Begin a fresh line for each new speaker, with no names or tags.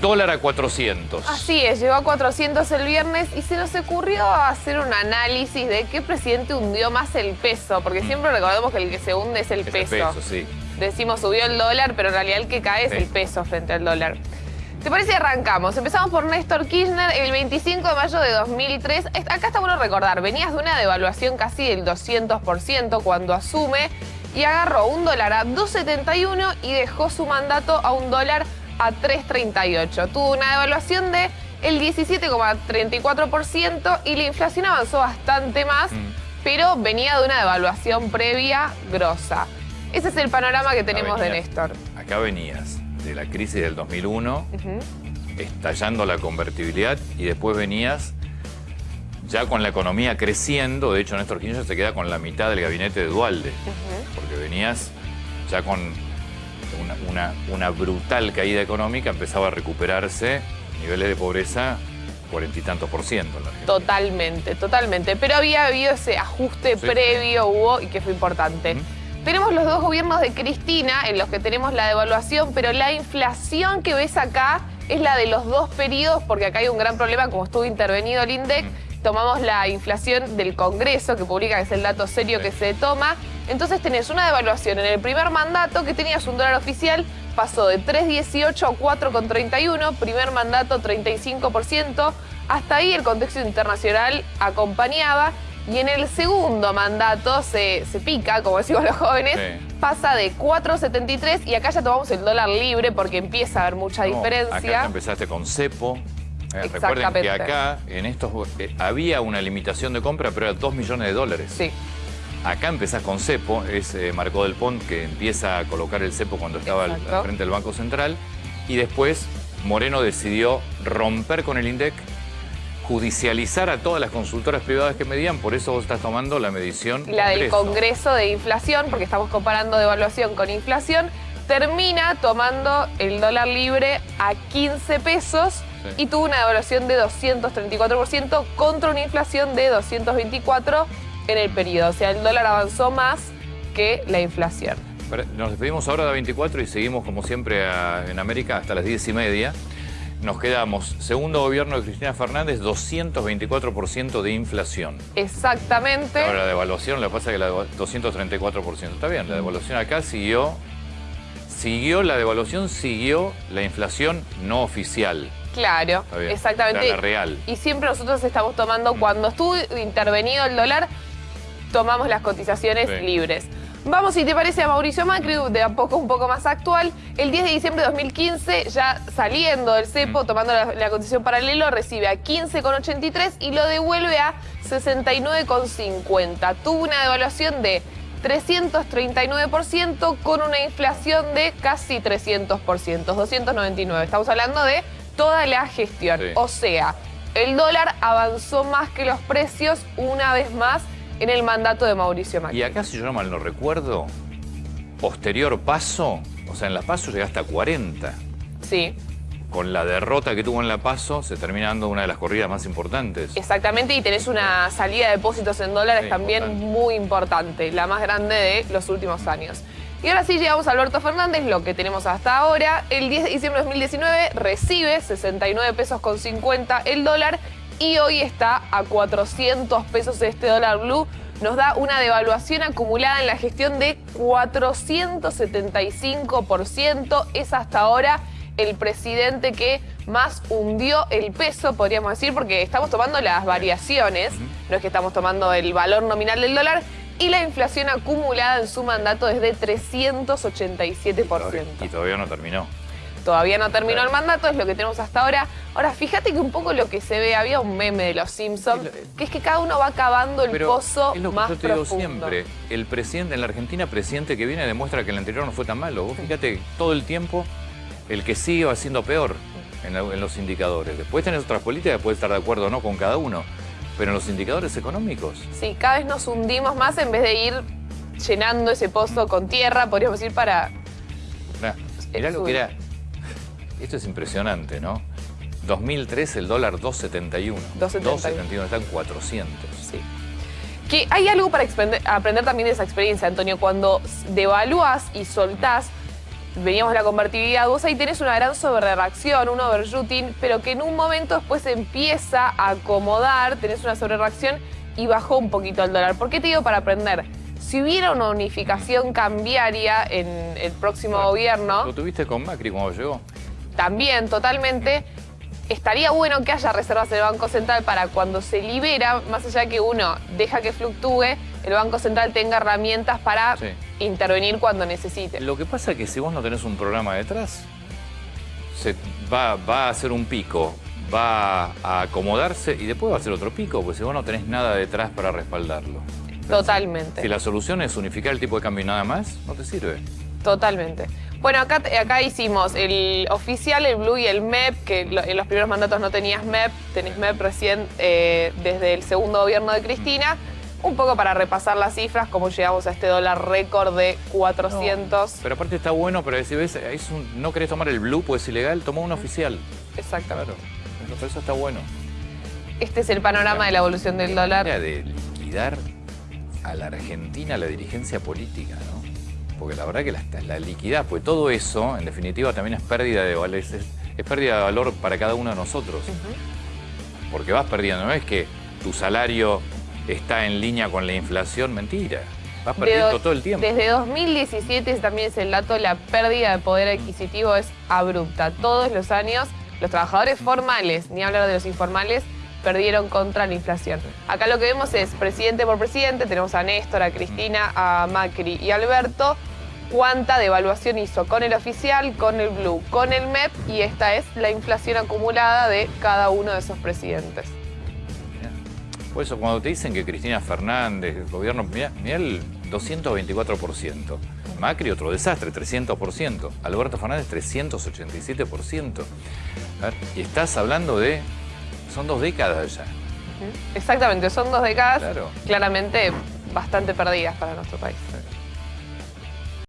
Dólar a 400.
Así es, llegó a 400 el viernes y se nos ocurrió hacer un análisis de qué presidente hundió más el peso, porque
Mm.
siempre recordamos que el que se hunde es el
Es el
peso.
peso, sí.
Decimos subió el dólar, pero en realidad el que cae es
Sí.
el peso frente al dólar. ¿Te parece si arrancamos? Empezamos por Néstor Kirchner el 25 de mayo de 2003. Es- Acá está bueno recordar, venías de una devaluación casi del 200% cuando asume y agarró un dólar a 2.71 y dejó su mandato a un dólar a 3.38. Tuvo una devaluación de el 17,34% y la inflación avanzó bastante más,
Mm.
pero venía de una devaluación previa grosa. Ese es el panorama que tenemos de. Néstor.
Acá venías de la crisis del 2001,
Ujú.
estallando la convertibilidad y después venías ya con la economía creciendo. De hecho, Néstor Kirchner se queda con la mitad del gabinete de Dualde, porque venías ya con una, una- una brutal caída económica, empezaba a recuperarse niveles de pobreza cuarenta y tantos por ciento. en la Argentina.
Totalmente, totalmente. Pero había habido ese ajuste
Sí,
previo, hubo, y que fue importante. Tenemos los dos gobiernos de Cristina en los que tenemos la devaluación, pero la inflación que ves acá es la de los dos periodos, porque acá hay un gran problema, como estuvo intervenido el INDEC, tomamos la inflación del Congreso que publica, que es el dato serio que se toma. Entonces tenés una devaluación en el primer mandato que tenías un dólar oficial, pasó de 3,18 a 4,31, primer mandato 35%, hasta ahí el contexto internacional acompañaba. Y en el segundo mandato se, se pica, como decimos los jóvenes,
Sí.
pasa de 4,73 y acá ya tomamos el dólar libre porque empieza a haber mucha
No,
diferencia.
Acá empezaste con cepo. Eh, recuerden que acá en estos eh, había una limitación de compra, pero era 2 millones de dólares.
Sí,
Acá empezás con cepo, es eh, Marco del Pont que empieza a colocar el cepo cuando estaba al, al frente del Banco Central. Y después Moreno decidió romper con el INDEC, judicializar a todas las consultoras privadas que medían, por eso vos estás tomando la medición.
la del
Congreso.
Congreso de Inflación, porque estamos comparando devaluación con inflación, termina tomando el dólar libre a 15 pesos
Sí.
y tuvo una devaluación de 234% contra una inflación de 224 en el periodo. O sea, el dólar avanzó más que la inflación.
Nos despedimos ahora de 24 y seguimos como siempre a- en América hasta las 10 y media. Nos quedamos, segundo gobierno de Cristina Fernández, 224% de inflación.
Exactamente.
Ahora la devaluación, lo que pasa es que la deva- 234%. Está bien, la devaluación acá siguió, siguió, la devaluación siguió la inflación no oficial.
Claro,
Está bien.
exactamente.
Real.
Y siempre nosotros estamos tomando, cuando estuvo intervenido el dólar, tomamos las cotizaciones
Sí.
libres. Vamos, si te parece, a Mauricio Macri, de a poco un poco más actual. El 10 de diciembre de 2015, ya saliendo del cepo, tomando la, la cotización paralelo, recibe a 15,83 y lo devuelve a 69,50. Tuvo una devaluación de 339% con una inflación de casi 300%, 299. Estamos hablando de toda la gestión.
Sí.
O sea, el dólar avanzó más que los precios una vez más en el mandato de Mauricio Macri.
Y acá, si yo no mal no recuerdo, posterior paso, o sea, en la paso llegaste a 40.
Sí,
Con la derrota que tuvo en la paso, se termina dando una de las corridas más importantes.
exactamente. Y tenés una salida de depósitos en dólares
Sí,
también
importante.
muy importante, la más grande de los últimos años. Y ahora sí llegamos a Alberto Fernández, lo que tenemos hasta ahora. El 10 de diciembre de 2019 recibe 69 pesos con 50 el dólar y hoy está a 400 pesos este dólar blue. Nos da una devaluación acumulada en la gestión de 475%. Es hasta ahora el presidente que más hundió el peso, podríamos decir, porque estamos tomando las variaciones, no es que estamos tomando el valor nominal del dólar, y la inflación acumulada en su mandato es de 387%.
Y todavía no terminó.
Todavía no terminó el mandato, es lo que tenemos hasta ahora. Ahora, fíjate que un poco lo que se ve, había un meme de los Simpsons,
lo-
que es que cada uno va cavando el
Pero
pozo
es lo que
más
yo te digo
profundo.
siempre. El presidente en la Argentina, presidente que viene, demuestra que el anterior no fue tan malo. Vos fíjate, todo el tiempo el que sigue va siendo peor en los indicadores. Después tenés otras políticas, puedes estar de acuerdo o no con cada uno. Pero en los indicadores económicos,
Sí, cada vez nos hundimos más en vez de ir llenando ese pozo con tierra, podríamos decir, para...
mirá, mirá lo que era. Esto es impresionante, ¿no? 2003 el dólar 2.71.
2.71.
2.71, están 400.
Sí. Que hay algo para aprender también de esa experiencia, Antonio. Cuando devalúas y soltás, veníamos de la convertibilidad, vos ahí tenés una gran sobrereacción, un overshooting, pero que en un momento después empieza a acomodar, tenés una sobrereacción y bajó un poquito el dólar. ¿Por qué te digo para aprender? Si hubiera una unificación cambiaria en el próximo gobierno...
¿Lo tuviste con Macri cuando llegó?
También, totalmente. Estaría bueno que haya reservas en el Banco Central para cuando se libera, más allá de que uno deja que fluctúe, el Banco Central tenga herramientas para intervenir cuando necesite.
Lo que pasa es que si vos no tenés un programa detrás, se va, va a hacer un pico, va a acomodarse y después va a hacer otro pico, porque si vos no tenés nada detrás para respaldarlo.
Totalmente.
Si la solución es unificar el tipo de cambio y nada más, no te sirve.
Totalmente. Bueno, acá, acá hicimos el oficial, el Blue y el MEP, que en los primeros mandatos no tenías MEP, tenés MEP recién eh, desde el segundo gobierno de Cristina. Un poco para repasar las cifras, cómo llegamos a este dólar récord de 400.
pero aparte está bueno, pero si ves, no querés tomar el Blue, pues es ilegal, toma un oficial.
Exactamente.
Claro, eso está bueno.
Este es el panorama de la evolución del dólar.
de liquidar a la Argentina la dirigencia política, ¿no? Porque la verdad que la, la liquidez, pues todo eso, en definitiva, también es pérdida de valor, es, pérdida de valor para cada uno de nosotros. Porque vas perdiendo, no es que tu salario está en línea con la inflación, mentira. Vas perdiendo todo el tiempo.
Desde 2017 también es el dato, la pérdida de poder adquisitivo es abrupta. Todos los años los trabajadores formales, ni hablar de los informales, perdieron contra la inflación. Acá lo que vemos es presidente por presidente, tenemos a Néstor, a Cristina, a Macri y a Alberto, cuánta devaluación hizo con el oficial, con el blue, con el MEP y esta es la inflación acumulada de cada uno de esos presidentes.
Por eso cuando te dicen que Cristina Fernández, el gobierno, mira, el 224%. Macri otro desastre, 300%. Alberto Fernández 387%. y estás hablando de son dos décadas ya.
Exactamente, son dos décadas claramente bastante perdidas para nuestro país.